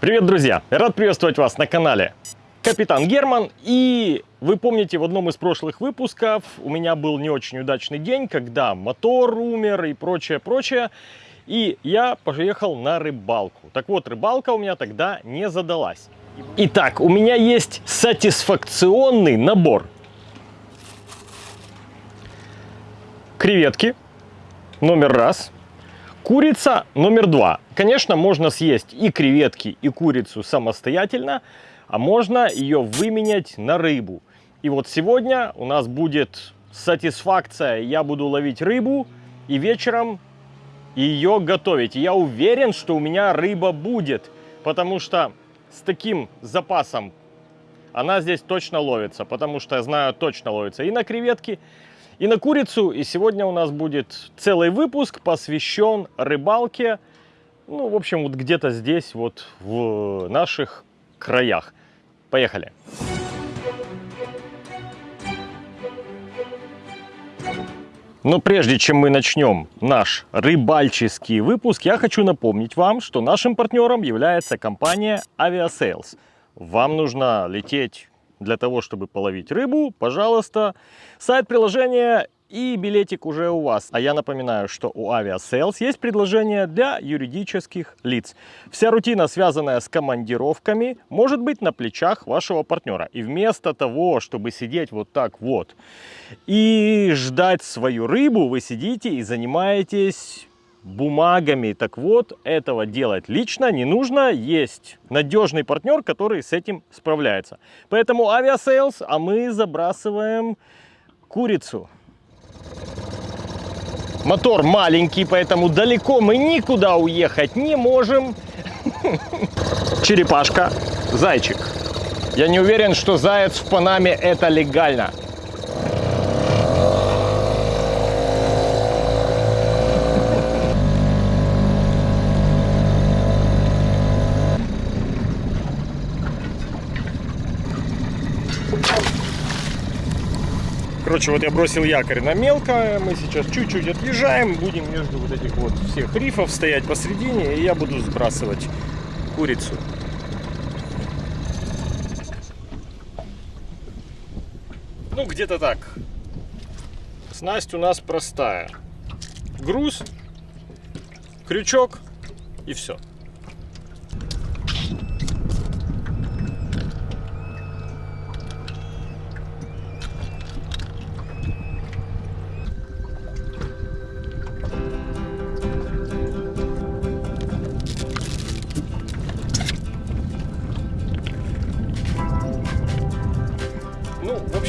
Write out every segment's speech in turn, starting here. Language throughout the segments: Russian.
Привет, друзья! Рад приветствовать вас на канале Капитан Герман. И вы помните, в одном из прошлых выпусков у меня был не очень удачный день, когда мотор умер и прочее, прочее. И я поехал на рыбалку. Так вот, рыбалка у меня тогда не задалась. Итак, у меня есть сатисфакционный набор. Креветки номер раз. Курица номер два. Конечно, можно съесть и креветки, и курицу самостоятельно, а можно ее выменять на рыбу. И вот сегодня у нас будет сатисфакция. Я буду ловить рыбу и вечером ее готовить. Я уверен, что у меня рыба будет, потому что с таким запасом она здесь точно ловится, потому что я знаю, точно ловится и на креветки, и на курицу. И сегодня у нас будет целый выпуск, посвящен рыбалке. Ну, в общем, вот где-то здесь, вот в наших краях. Поехали! Но прежде чем мы начнем наш рыбальческий выпуск, я хочу напомнить вам, что нашим партнером является компания Aviasales. Вам нужно лететь для того, чтобы половить рыбу, пожалуйста, сайт приложения и билетик уже у вас. А я напоминаю, что у Aviasales есть предложение для юридических лиц. Вся рутина, связанная с командировками, может быть на плечах вашего партнера. И вместо того, чтобы сидеть вот так вот и ждать свою рыбу, вы сидите и занимаетесь бумагами. Так вот, этого делать лично не нужно. Есть надежный партнер, который с этим справляется. Поэтому Aviasales, а мы забрасываем курицу. Мотор маленький, поэтому далеко мы никуда уехать не можем. Черепашка, зайчик. Я не уверен, что заяц в Панаме это легально. Короче, вот я бросил якорь на мелко, мы сейчас чуть-чуть отъезжаем, будем между вот этих вот всех рифов стоять посредине, и я буду сбрасывать курицу. Ну, где-то так. Снасть у нас простая. Груз, крючок и все.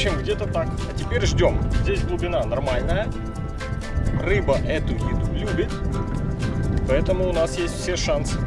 Общем, где-то так. А теперь ждем. Здесь глубина нормальная. Рыба эту еду любит. Поэтому у нас есть все шансы.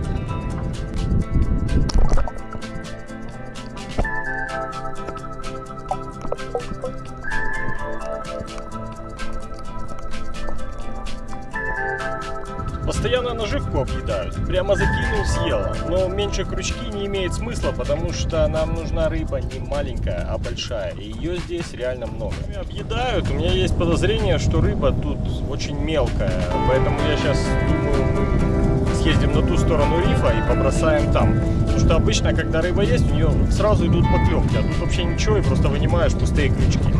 Наживку объедают. Прямо закинул, съела. Но меньше крючки не имеет смысла, потому что нам нужна рыба не маленькая, а большая. И ее здесь реально много. Объедают. У меня есть подозрение, что рыба тут очень мелкая. Поэтому я сейчас думаю, съездим на ту сторону рифа и побросаем там. Потому что обычно, когда рыба есть, у нее сразу идут поклевки. А тут вообще ничего, и просто вынимаешь пустые крючки.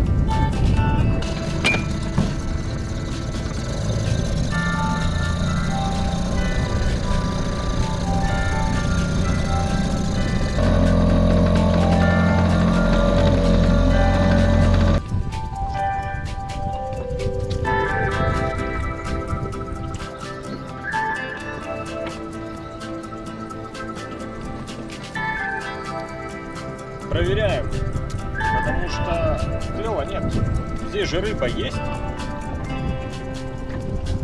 Что клева нет. Здесь же рыба есть.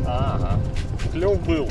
Ага, клев был.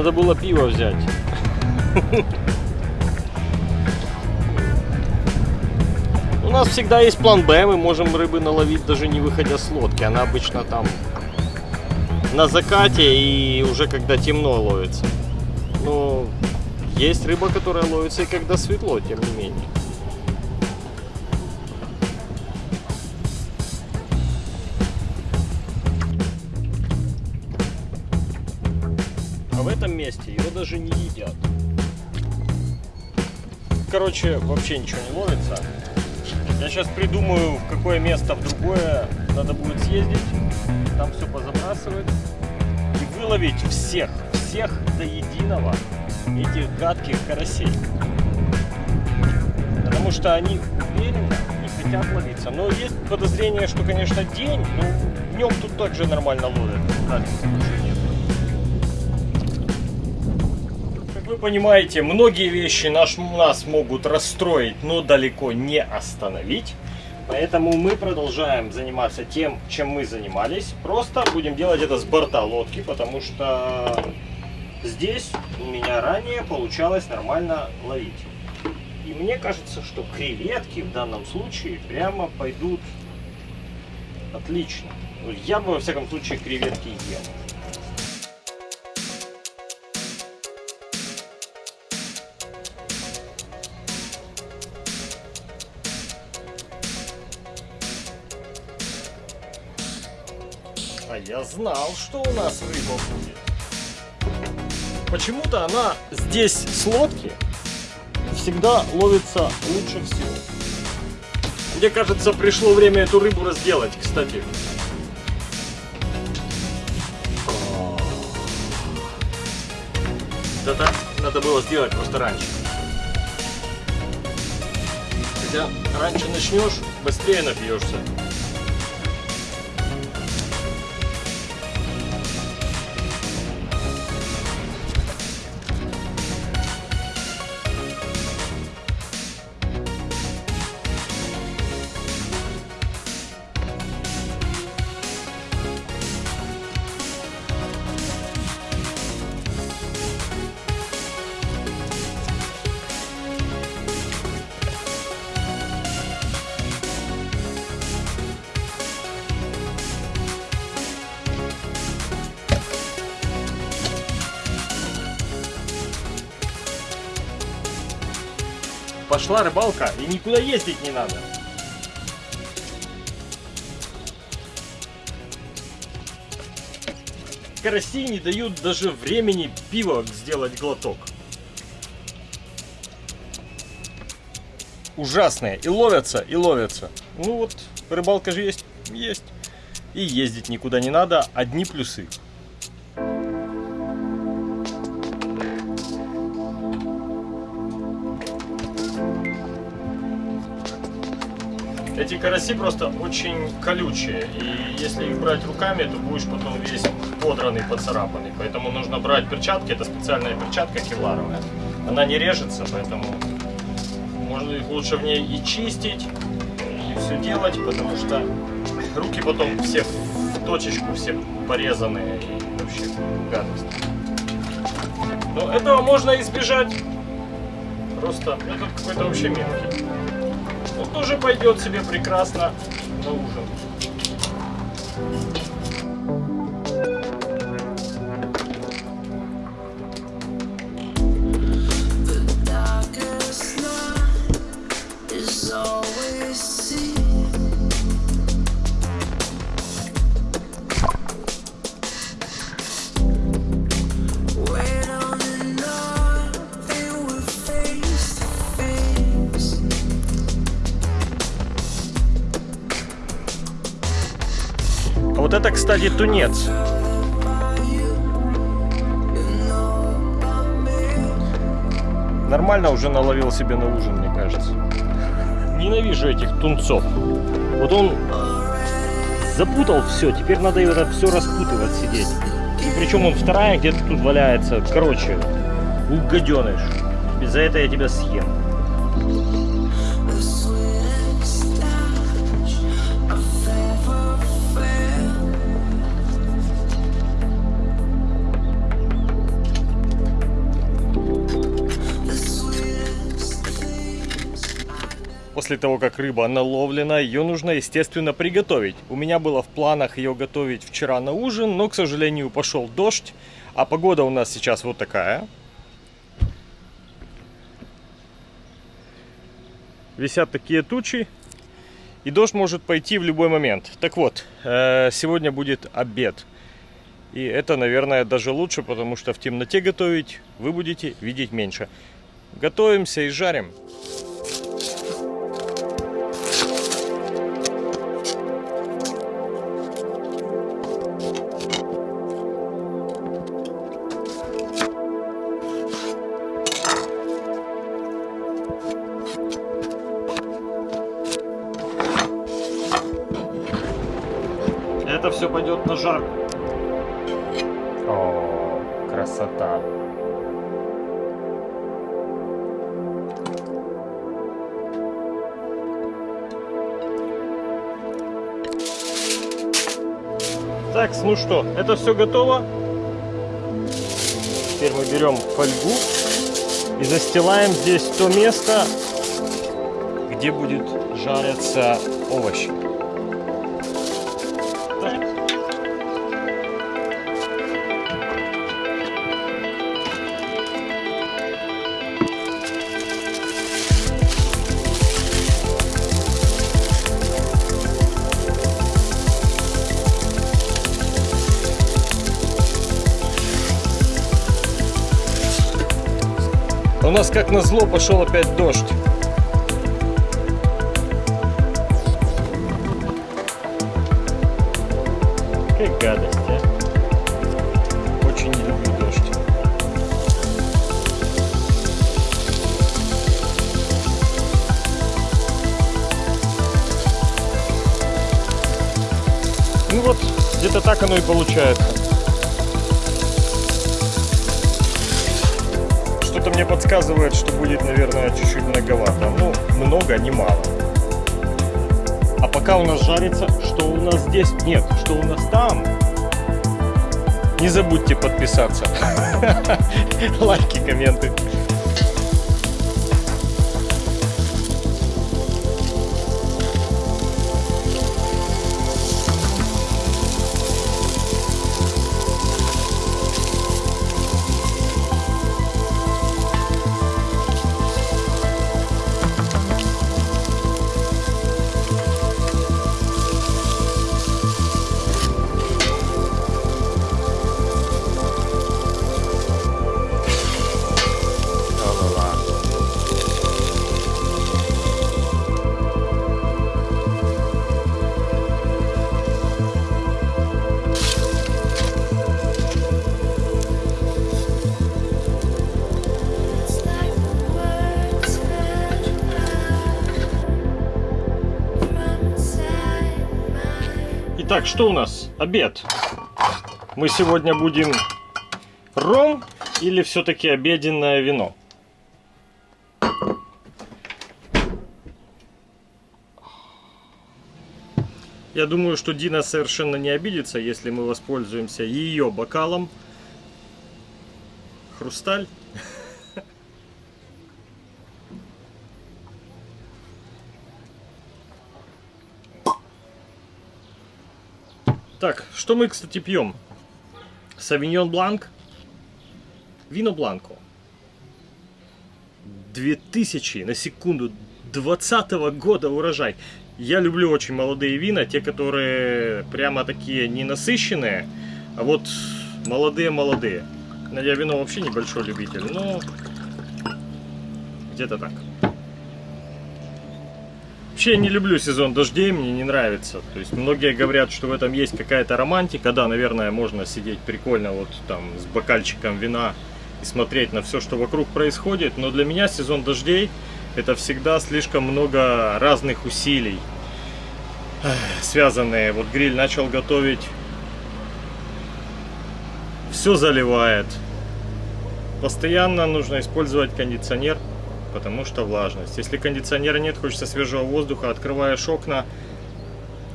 Надо было пиво взять. У нас всегда есть план Б, мы можем рыбы наловить даже не выходя с лодки. Она обычно там на закате и уже когда темно ловится. Но есть рыба, которая ловится и когда светло, тем не менее. Короче, вообще ничего не ловится. Я сейчас придумаю, в какое место в другое надо будет съездить, там все позабрасывать и выловить всех, всех до единого этих гадких карасей. Потому что они уверенно не хотят ловиться. Но есть подозрение, что, конечно, день, но днем тут также нормально ловят. Разницы понимаете, многие вещи наш, нас могут расстроить, но далеко не остановить. Поэтому мы продолжаем заниматься тем, чем мы занимались. Просто будем делать это с борта лодки, потому что здесь у меня ранее получалось нормально ловить. И мне кажется, что креветки в данном случае прямо пойдут отлично. Я бы во всяком случае креветки ел. Знал, что у нас рыба будет. Почему-то она здесь с лодки всегда ловится лучше всего. Мне кажется, пришло время эту рыбу разделать, кстати. Это надо было сделать просто раньше. Хотя раньше начнешь, быстрее напьешься. Пошла рыбалка и никуда ездить не надо. Караси не дают даже времени пива сделать глоток. Ужасные. И ловятся, и ловятся. Ну вот, рыбалка же есть, есть. И ездить никуда не надо, одни плюсы. Эти караси просто очень колючие, и если их брать руками, то будешь потом весь подранный, поцарапанный. Поэтому нужно брать перчатки, это специальная перчатка кевларовая. Она не режется, поэтому можно их лучше в ней и чистить, и все делать, потому что руки потом все в точечку, все порезанные и вообще гадость. Но этого можно избежать. Просто этот какой-то вообще мелкий. Тоже пойдет себе прекрасно на ужин. Кстати, тунец. Нормально уже наловил себе на ужин, мне кажется. Ненавижу этих тунцов. Вот он запутал все, теперь надо это все распутывать, сидеть. И причем он вторая где-то тут валяется. Короче, угаденыш. И за это я тебя съем. После того, как рыба наловлена, ее нужно, естественно, приготовить. У меня было в планах ее готовить вчера на ужин, но, к сожалению, пошел дождь, а погода у нас сейчас вот такая. Висят такие тучи, и дождь может пойти в любой момент. Так вот, э, сегодня будет обед. И это, наверное, даже лучше, потому что в темноте готовить вы будете видеть меньше. Готовимся и жарим. Так, ну что, это все готово. Теперь мы берем фольгу и застилаем здесь то место, где будет жариться овощи. У нас как назло пошел опять дождь. Какая гадость, а. Очень не люблю дождь. Ну вот, где-то так оно и получается. Мне подсказывает, что будет, наверное, чуть-чуть многовато. Ну, много, не мало. А пока у нас жарится, что у нас здесь? Нет, что у нас там? Не забудьте подписаться. Лайки, комменты. My Итак, что у нас? Обед. Мы сегодня будем ром или все-таки обеденное вино? Я думаю, что Дина совершенно не обидится, если мы воспользуемся ее бокалом. Хрусталь. Так, что мы, кстати, пьем? Савиньон Бланк. Вино Бланко. 2000, на секунду, 20 года урожай. Я люблю очень молодые вина, те, которые прямо такие не насыщенные, а вот молодые-молодые. Я вино вообще небольшой любитель, но где-то так. Вообще не люблю сезон дождей, мне не нравится. То есть многие говорят, что в этом есть какая-то романтика. Да, наверное, можно сидеть прикольно вот там с бокальчиком вина и смотреть на все, что вокруг происходит. Но для меня сезон дождей это всегда слишком много разных усилий, эх, связанные. Вот гриль начал готовить, все заливает. Постоянно нужно использовать кондиционер, потому что влажность. Если кондиционера нет, хочется свежего воздуха, открываешь окна,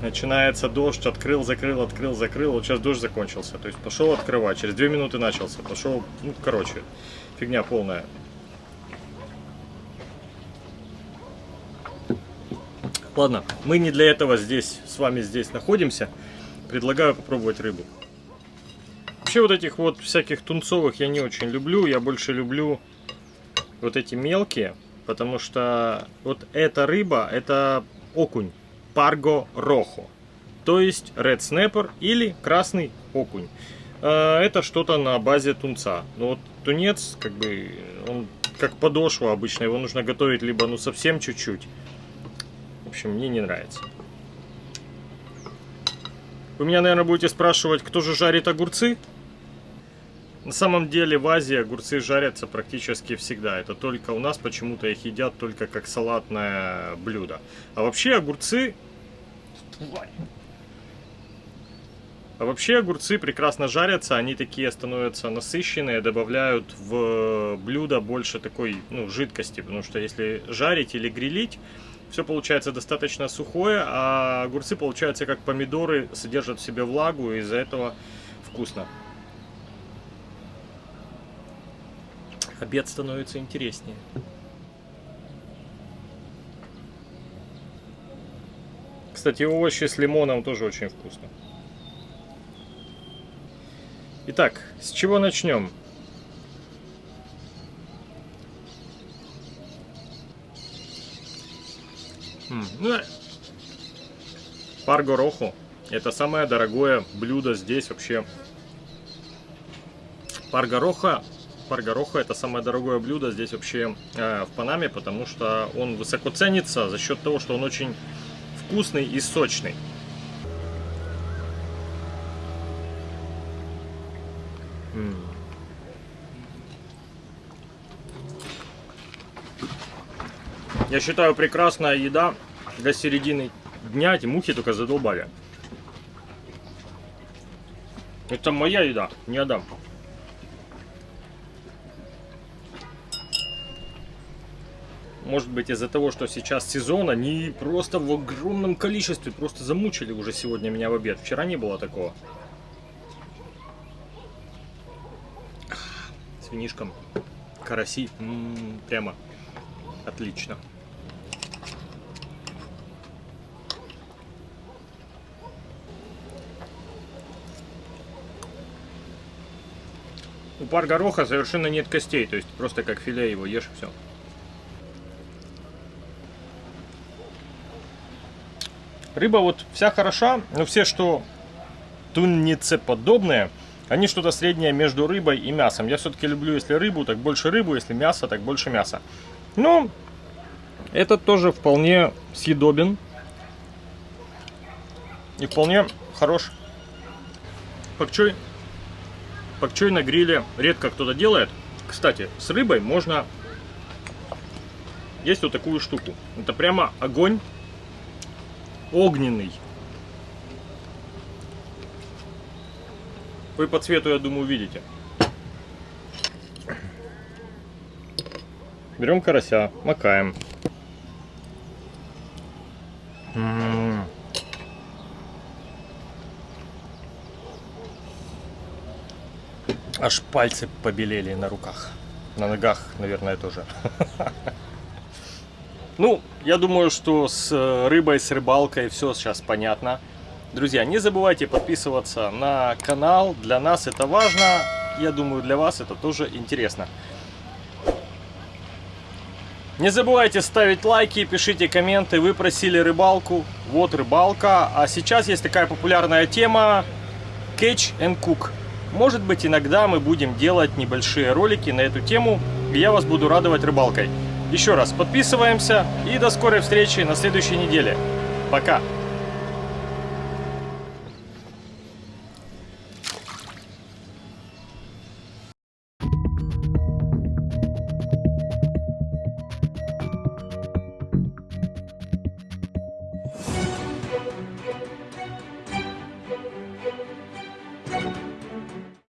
начинается дождь, открыл, закрыл, открыл, закрыл. Вот сейчас дождь закончился. То есть пошел открывать, через 2 минуты начался. Пошел, ну, короче, фигня полная. Ладно, мы не для этого здесь, с вами здесь находимся. Предлагаю попробовать рыбу. Вообще вот этих вот всяких тунцовых я не очень люблю. Я больше люблю вот эти мелкие. Потому что вот эта рыба, это окунь. Парго рохо. То есть red snapper или красный окунь. Э, Это что-то на базе тунца. Но вот тунец, как бы, он как подошва обычно. Его нужно готовить либо ну совсем чуть-чуть. В общем, мне не нравится. Вы меня, наверное, будете спрашивать, кто же жарит огурцы? На самом деле в Азии огурцы жарятся практически всегда. Это только у нас почему-то их едят только как салатное блюдо. А вообще огурцы... А вообще огурцы прекрасно жарятся, они такие становятся насыщенные, добавляют в блюдо больше такой ну, жидкости, потому что если жарить или грилить, все получается достаточно сухое, а огурцы получаются как помидоры, содержат в себе влагу, и из-за этого вкусно. Обед становится интереснее. Кстати, овощи с лимоном тоже очень вкусно. Итак, с чего начнем? Ну, пар гороху. Это самое дорогое блюдо здесь вообще. Пар гороха, пар гороха это самое дорогое блюдо здесь вообще э, в Панаме, потому что он высоко ценится за счет того, что он очень вкусный и сочный. М. Я считаю, прекрасная еда для середины дня. Эти мухи только задолбали. Это моя еда, не отдам. Может быть из-за того, что сейчас сезон, они просто в огромном количестве просто замучили уже сегодня меня в обед. Вчера не было такого. С винишком. Караси. М, прямо отлично. У пар гороха совершенно нет костей, то есть просто как филе его ешь все. Рыба вот вся хороша, но все, что тунницеподобные, они что-то среднее между рыбой и мясом. Я все-таки люблю, если рыбу, так больше рыбу, если мясо, так больше мяса. Но этот тоже вполне съедобен. И вполне хорош. Пакчой, пакчой на гриле редко кто-то делает. Кстати, с рыбой можно есть вот такую штуку. Это прямо огонь огненный. Вы по цвету, я думаю, видите. Берем карася, макаем. М. Аж пальцы побелели на руках. На ногах, наверное, тоже. Ну, я думаю, что с э, рыбой, с рыбалкой все сейчас понятно. Друзья, не забывайте подписываться на канал. Для нас это важно. Я думаю, для вас это тоже интересно. Не забывайте ставить лайки, пишите комменты. Вы просили рыбалку. Вот рыбалка. А сейчас есть такая популярная тема Catch and Cook. Может быть, иногда мы будем делать небольшие ролики на эту тему. И я вас буду радовать рыбалкой. Еще раз подписываемся и до скорой встречи на следующей неделе. Пока!